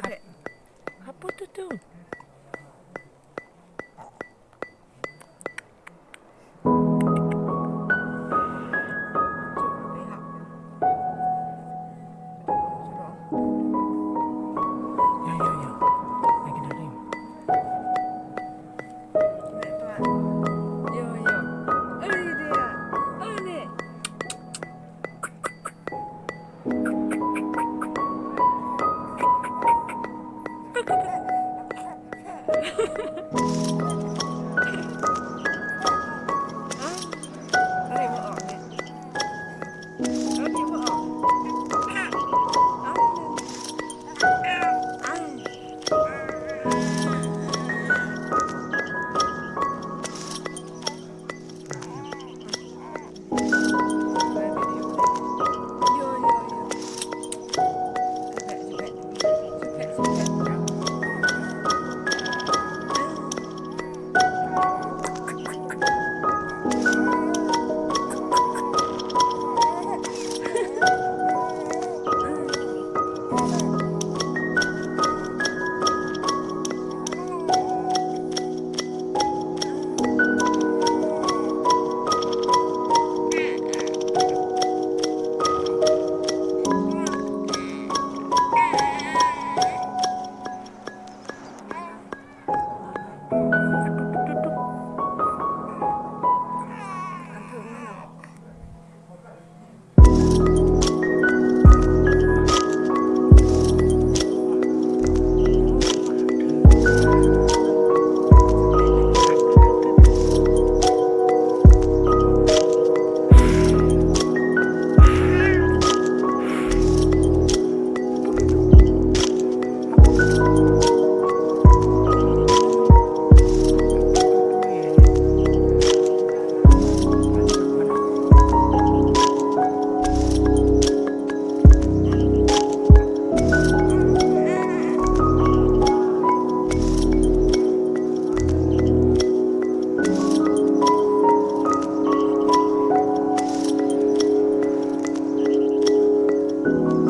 How about the two. Yeah. Bye.